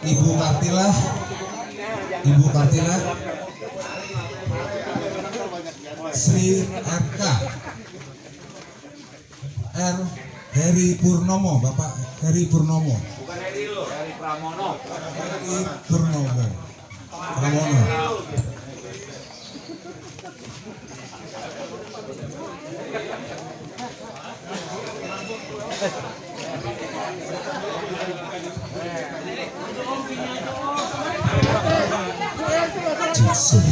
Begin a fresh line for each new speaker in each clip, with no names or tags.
Ibu Kartila, Ibu Kartila, Sri RK, R Heri Purnomo, Bapak Heri Purnomo.
Bukan Heri lo, Heri Pramono.
Heri Purnomo. Pramono. Jesus.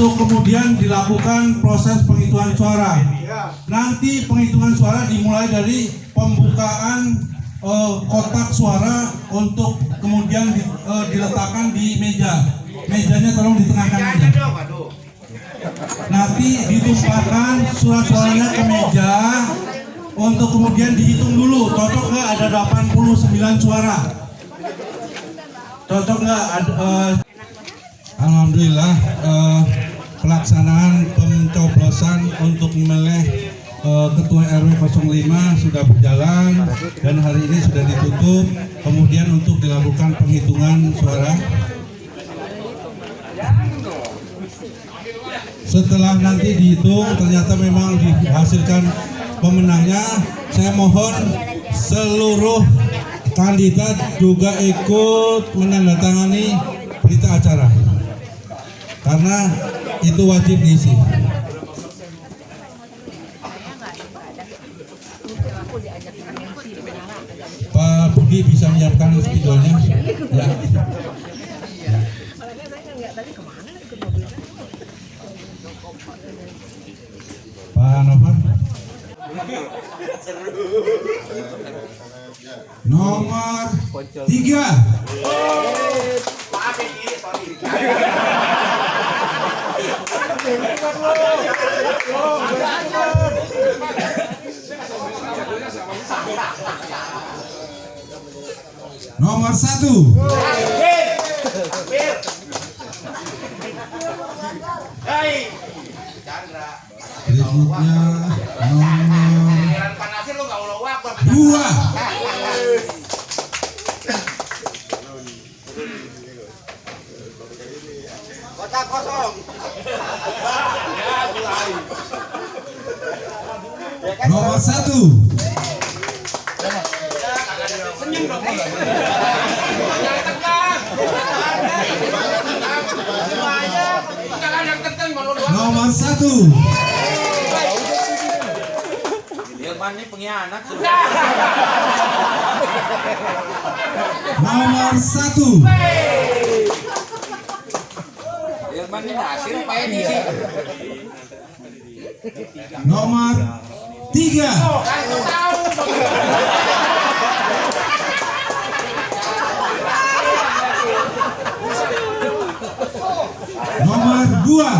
Untuk kemudian dilakukan proses penghitungan suara. Nanti penghitungan suara dimulai dari pembukaan eh, kotak suara untuk kemudian di- eh, diletakkan di meja. Mejanya tolong ditengahkan aja. Nanti ditumpahkan surat suaranya ke meja untuk kemudian dihitung dulu. Cocok nggak ada 89 suara? Cocok nggak? Eh, Alhamdulillah eh, pelaksanaan pencoblosan untuk memilih eh, Ketua RW 05 sudah berjalan dan hari ini sudah ditutup. Kemudian untuk dilakukan penghitungan suara. Setelah nanti dihitung ternyata memang dihasilkan pemenangnya, saya mohon seluruh kandidat juga ikut menandatangani berita acara karena itu wajib diisi. Pak Budi bisa menyiapkan spidolnya? Ya. Pak Novan. Nomor tiga.
Nomor satu. Dua.
Kota kosong. Ya, mulai.
Nomor satu.
Senyum dong. Jangan tegang. Semuanya. Jangan yang tegang kalau dua.
Nomor satu.
Irman ini pengkhianat.
Nomor satu.
Irman ini hasil apa ini sih?
Nomor tiga. Nomor dua.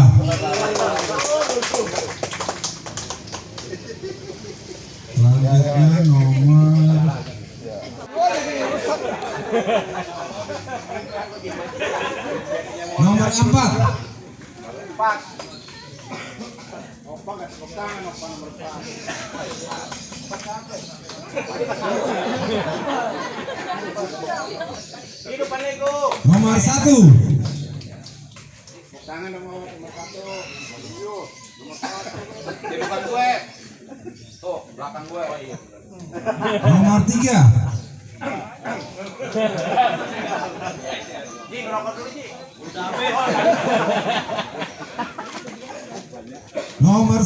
Selanjutnya nomor Nomor empat. Nomor satu. Nomor tiga.
Ji, ngerokok dulu, Ji.
Nomor satu.
Itu. Ji, kopiannya gue beliin dan tenang tenang lu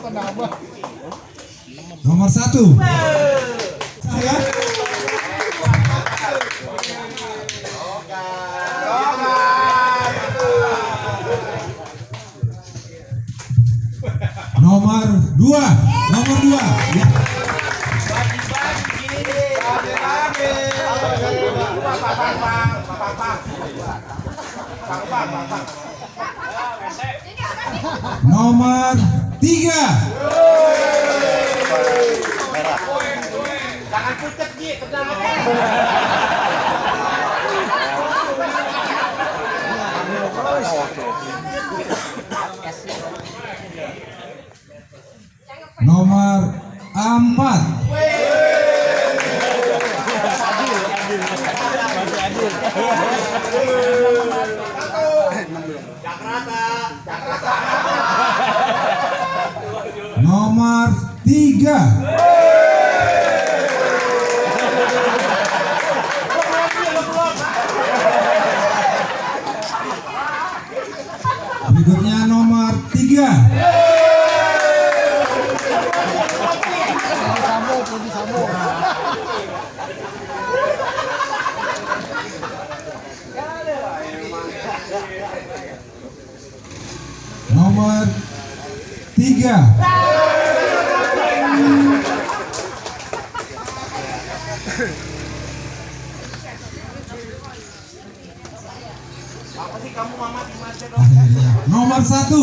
tenang.
Nomor satu. Nomor dua. Nomor dua. Ya. Nomor tiga.
Jangan pucat Ji, tenang
Nomor tiga. Berikutnya nomor tiga. Nomor tiga.
Apa sih kamu mama di mana dong?
Akhirnya. Nomor satu.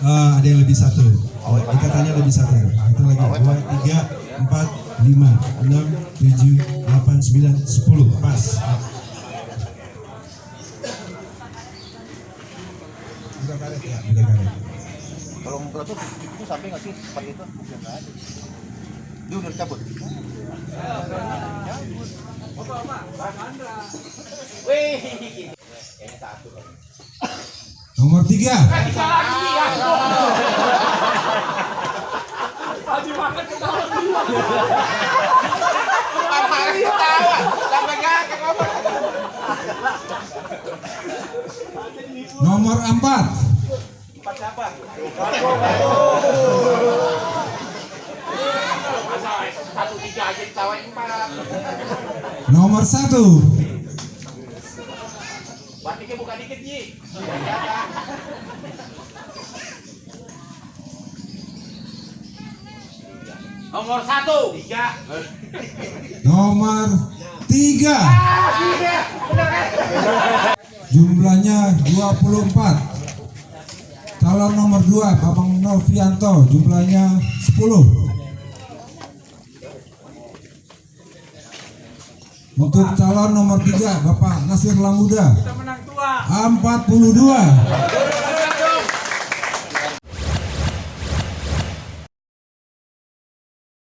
Ah, ada yang lebih satu. Ikatannya lebih satu. Itu lagi. Dua, tiga, empat, lima, enam, tujuh, delapan, sembilan, sepuluh. Pas. Udah ya? Udah karet.
Kalau ngobrol tuh itu sampai nggak sih tempat itu? Ya nggak ada. Dia udah cabut.
Wih, kayaknya satu.
Nomor tiga.
Apa lagi ketawa? Sampai ngakak apa?
Nomor empat.
Empat siapa? Satu tiga aja ditawain empat.
Nomor satu.
Batiknya buka dikit Ji. Nomor satu. Tiga.
Nomor tiga. Jumlahnya 24. Calon nomor 2 Bapak Novianto jumlahnya 10. Untuk calon nomor 3 Bapak Nasir Lamuda 42.